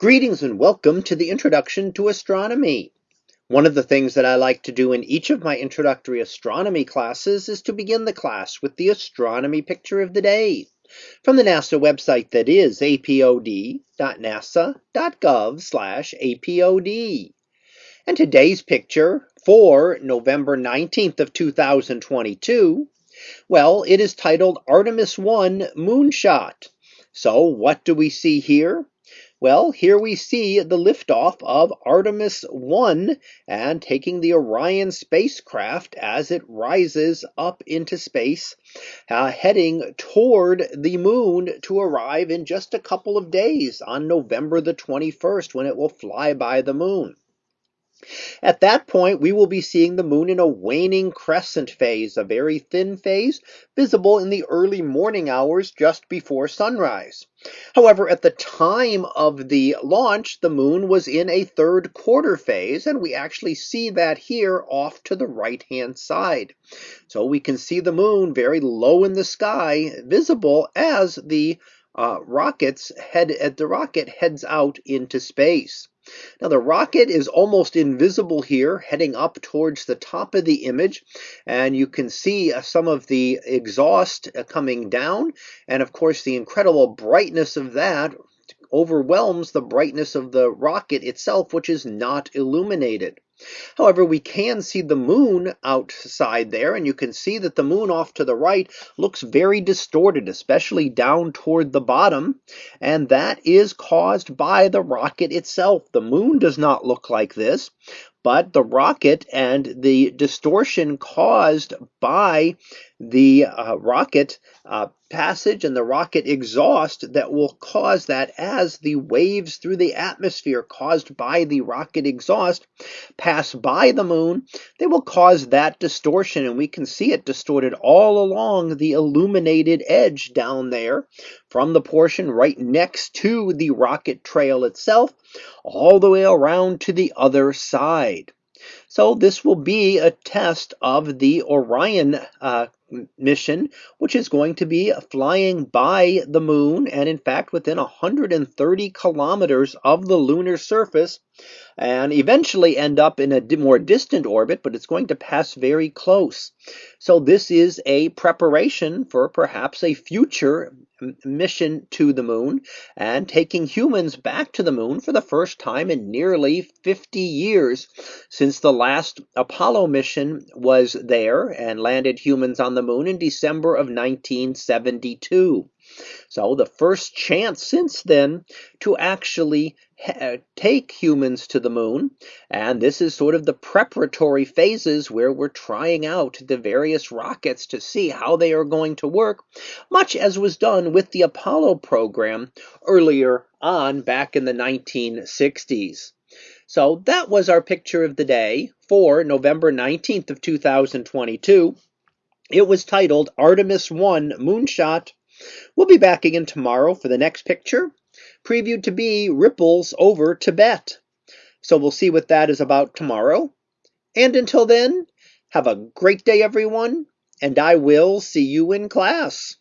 Greetings and welcome to the Introduction to Astronomy. One of the things that I like to do in each of my introductory astronomy classes is to begin the class with the astronomy picture of the day from the NASA website that is apod.nasa.gov apod. And today's picture for November 19th of 2022, well, it is titled Artemis 1 Moonshot. So what do we see here? Well, here we see the liftoff of Artemis 1 and taking the Orion spacecraft as it rises up into space, uh, heading toward the moon to arrive in just a couple of days on November the 21st when it will fly by the moon. At that point, we will be seeing the moon in a waning crescent phase, a very thin phase, visible in the early morning hours just before sunrise. However, at the time of the launch, the moon was in a third quarter phase, and we actually see that here off to the right-hand side. So we can see the moon very low in the sky, visible as the uh, rockets head the rocket heads out into space. Now the rocket is almost invisible here, heading up towards the top of the image, and you can see uh, some of the exhaust uh, coming down, and of course the incredible brightness of that overwhelms the brightness of the rocket itself, which is not illuminated. However, we can see the moon outside there, and you can see that the moon off to the right looks very distorted, especially down toward the bottom, and that is caused by the rocket itself. The moon does not look like this, but the rocket and the distortion caused by the uh, rocket uh, passage and the rocket exhaust that will cause that as the waves through the atmosphere caused by the rocket exhaust pass by the moon, they will cause that distortion. And we can see it distorted all along the illuminated edge down there from the portion right next to the rocket trail itself, all the way around to the other side. So this will be a test of the Orion uh, mission, which is going to be flying by the moon and, in fact, within 130 kilometers of the lunar surface, and eventually end up in a more distant orbit, but it's going to pass very close. So, this is a preparation for perhaps a future mission to the moon and taking humans back to the moon for the first time in nearly 50 years since the last Apollo mission was there and landed humans on the moon in December of 1972. So the first chance since then to actually take humans to the moon. And this is sort of the preparatory phases where we're trying out the various rockets to see how they are going to work, much as was done with the Apollo program earlier on back in the 1960s. So that was our picture of the day for November 19th of 2022. It was titled Artemis 1 Moonshot We'll be back again tomorrow for the next picture, previewed to be ripples over Tibet. So we'll see what that is about tomorrow. And until then, have a great day, everyone, and I will see you in class.